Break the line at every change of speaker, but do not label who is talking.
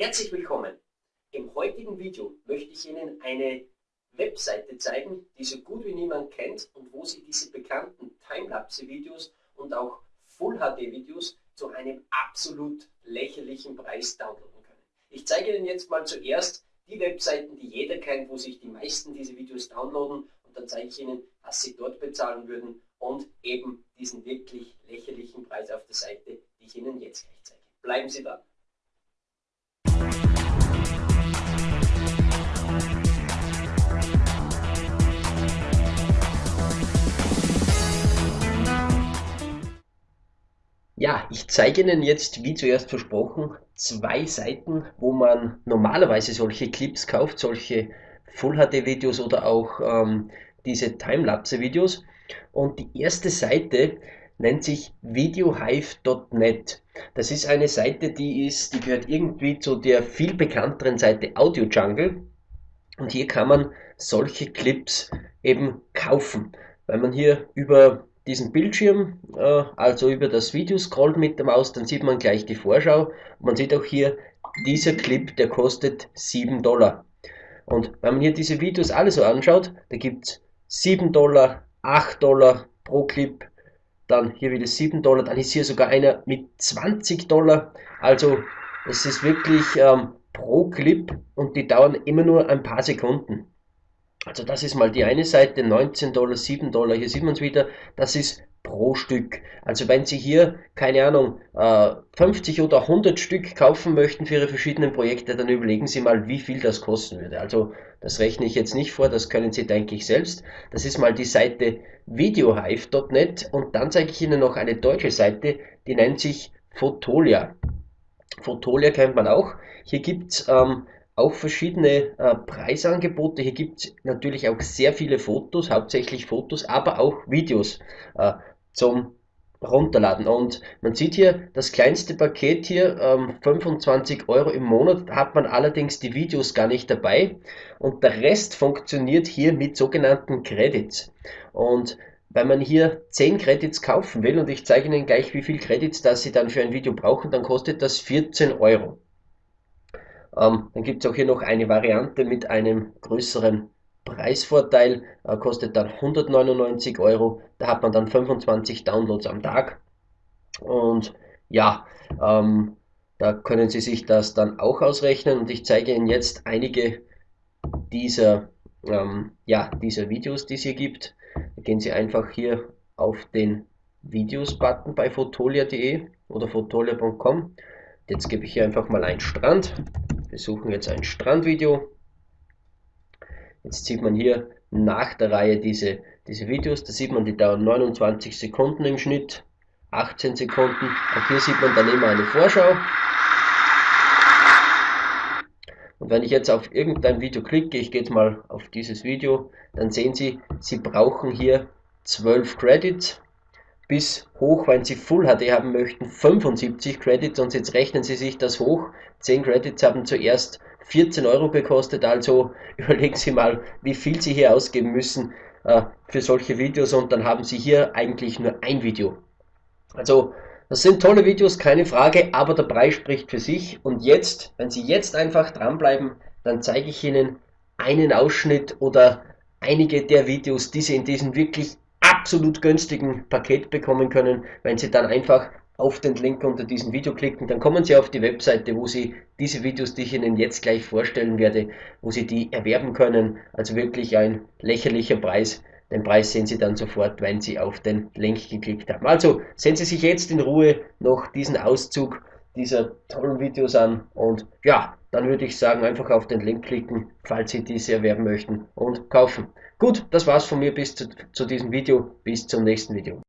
Herzlich willkommen! Im heutigen Video möchte ich Ihnen eine Webseite zeigen, die so gut wie niemand kennt und wo Sie diese bekannten Timelapse-Videos und auch Full-HD-Videos zu einem absolut lächerlichen Preis downloaden können. Ich zeige Ihnen jetzt mal zuerst die Webseiten, die jeder kennt, wo sich die meisten diese Videos downloaden und dann zeige ich Ihnen, was Sie dort bezahlen würden und eben diesen wirklich lächerlichen Preis auf der Seite, die ich Ihnen jetzt gleich zeige. Bleiben Sie dran! Ja, ich zeige Ihnen jetzt, wie zuerst versprochen, zwei Seiten, wo man normalerweise solche Clips kauft, solche Full-HD-Videos oder auch ähm, diese Timelapse-Videos. Und die erste Seite nennt sich videohive.net. Das ist eine Seite, die ist, die gehört irgendwie zu der viel bekannteren Seite Audio Jungle. Und hier kann man solche Clips eben kaufen, weil man hier über diesen Bildschirm, äh, also über das Video scrollt mit der Maus, dann sieht man gleich die Vorschau. Man sieht auch hier, dieser Clip, der kostet 7 Dollar. Und wenn man hier diese Videos alle so anschaut, da gibt es 7 Dollar, 8 Dollar pro Clip, dann hier wieder 7 Dollar, dann ist hier sogar einer mit 20 Dollar. Also es ist wirklich ähm, pro Clip und die dauern immer nur ein paar Sekunden. Also das ist mal die eine Seite, 19 Dollar, 7 Dollar, hier sieht man es wieder, das ist pro Stück. Also wenn Sie hier, keine Ahnung, 50 äh, oder 100 Stück kaufen möchten für Ihre verschiedenen Projekte, dann überlegen Sie mal, wie viel das kosten würde. Also das rechne ich jetzt nicht vor, das können Sie, denke ich, selbst. Das ist mal die Seite videohive.net und dann zeige ich Ihnen noch eine deutsche Seite, die nennt sich Fotolia. Fotolia kennt man auch. Hier gibt es ähm, auch verschiedene äh, Preisangebote. Hier gibt es natürlich auch sehr viele Fotos, hauptsächlich Fotos, aber auch Videos äh, zum runterladen. Und man sieht hier das kleinste Paket hier, ähm, 25 Euro im Monat, hat man allerdings die Videos gar nicht dabei. Und der Rest funktioniert hier mit sogenannten Credits. Und wenn man hier 10 Credits kaufen will, und ich zeige Ihnen gleich, wie viel Credits das Sie dann für ein Video brauchen, dann kostet das 14 Euro. Ähm, dann gibt es auch hier noch eine Variante mit einem größeren Preisvorteil, äh, kostet dann 199 Euro. Da hat man dann 25 Downloads am Tag. Und ja, ähm, da können Sie sich das dann auch ausrechnen. Und ich zeige Ihnen jetzt einige dieser, ähm, ja, dieser Videos, die es hier gibt. Da gehen Sie einfach hier auf den Videos-Button bei fotolia.de oder fotolia.com. Jetzt gebe ich hier einfach mal einen Strand. Wir suchen jetzt ein Strandvideo. Jetzt sieht man hier nach der Reihe diese, diese Videos. Da sieht man, die dauern 29 Sekunden im Schnitt, 18 Sekunden. Auch hier sieht man dann immer eine Vorschau. Und wenn ich jetzt auf irgendein Video klicke, ich gehe jetzt mal auf dieses Video, dann sehen Sie, Sie brauchen hier 12 Credits bis hoch, wenn Sie Full HD haben möchten, 75 Credits. Und jetzt rechnen Sie sich das hoch. 10 Credits haben zuerst 14 Euro gekostet, also überlegen Sie mal, wie viel Sie hier ausgeben müssen äh, für solche Videos. Und dann haben Sie hier eigentlich nur ein Video. Also das sind tolle Videos, keine Frage, aber der Preis spricht für sich. Und jetzt, wenn Sie jetzt einfach dranbleiben, dann zeige ich Ihnen einen Ausschnitt oder einige der Videos, die Sie in diesem wirklich absolut günstigen Paket bekommen können, wenn Sie dann einfach auf den Link unter diesem Video klicken, dann kommen Sie auf die Webseite, wo Sie diese Videos, die ich Ihnen jetzt gleich vorstellen werde, wo Sie die erwerben können. Also wirklich ein lächerlicher Preis. Den Preis sehen Sie dann sofort, wenn Sie auf den Link geklickt haben. Also sehen Sie sich jetzt in Ruhe noch diesen Auszug dieser tollen Videos an und ja, dann würde ich sagen, einfach auf den Link klicken, falls Sie diese erwerben möchten und kaufen. Gut, das war's von mir bis zu, zu diesem Video. Bis zum nächsten Video.